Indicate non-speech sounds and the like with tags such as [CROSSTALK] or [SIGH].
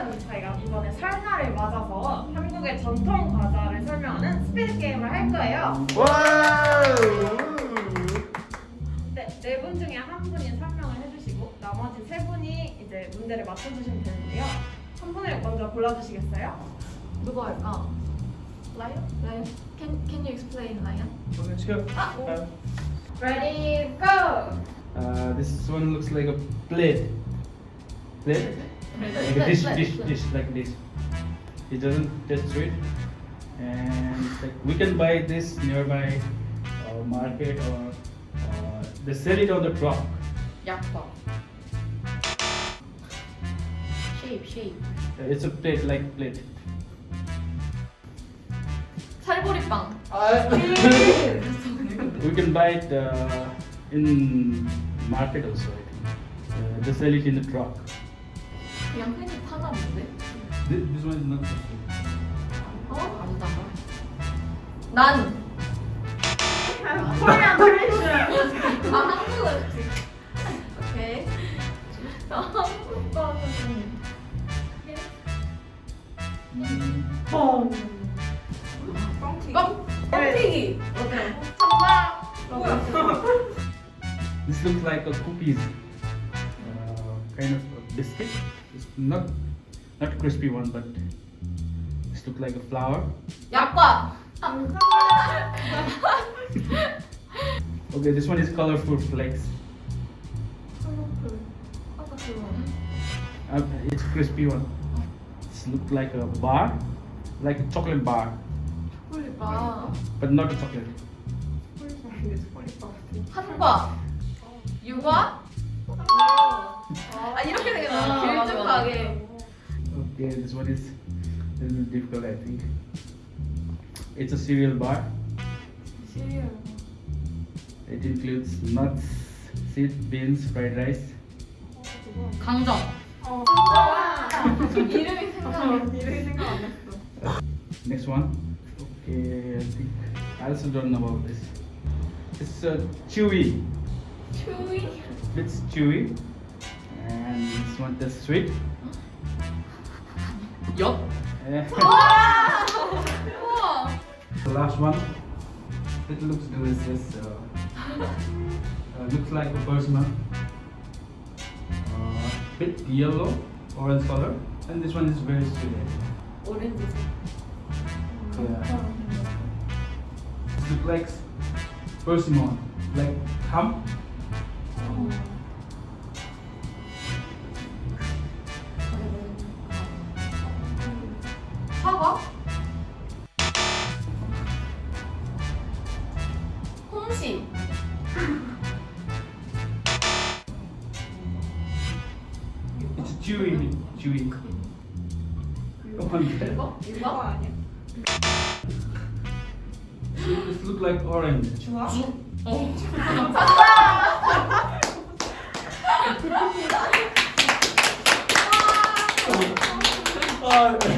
오늘은 저희가 이번에 설날을 맞아서 한국의 전통 과자를 설명하는 스피드 게임을 할 거예요. 네, 네 분 중에 한 분이 설명을 해주시고 나머지 세 분이 이제 문제를 맞춰주시면 되는데요. 한 분을 먼저 골라주시겠어요? 누가 할까? 라이언? 라이언? Can Can you explain 라이언? Okay, let's go. Uh, Ready, go! uh, this one looks like a plate. Plate? Like a dish, dish, dish, like this. It doesn't taste sweet. And it's like we can buy this nearby uh, market or uh, they sell it on the truck. 약과. Shape, shape. Uh, It's a plate like plate. 살보리빵. we can buy it uh, in market also. I think. Uh, they sell it in the truck. 그냥 this one is not so sweet. 어? 아니다. 난. 코리안 트레이션! 아 한국어. 오케이. 한국 거는 Mm. 뻥! 뻥. 뻥튀기. 어때? 정답! This looks like a cookies, uh, kind of biscuit. It's not not crispy one, but this looks like a flour. [LAUGHS] 약과. Okay, this one is colorful flakes. 컬러풀. 아까 그거. Uh, it's crispy one. This looks like a bar, like a chocolate bar, 초콜릿빵. but not a chocolate. 한과. 유과. 아 이렇게 생겼나? 길쭉하게. Okay, this one is a little difficult, I think. It's a cereal bar. 시리얼. It includes nuts, seeds, beans, fried rice. 강정. 어. [LAUGHS] 이름이 생각이. 이름이 생각 안 났어. Next one. Okay, I think I also don't know about this. It's uh, chewy. 추위. It's chewy, and this one tastes sweet. Yup. [LAUGHS] The last one. It looks delicious. Uh, uh, looks like a. Uh, bit yellow, orange color, and this one is very sweet. Orange. Yeah. Looks like persimmon, like ham. Oh. 사과 홍시 It's Jewy, Jewy 이거? 이거 아니야? It look like orange 좋아? 어. 맞다. 아, 네.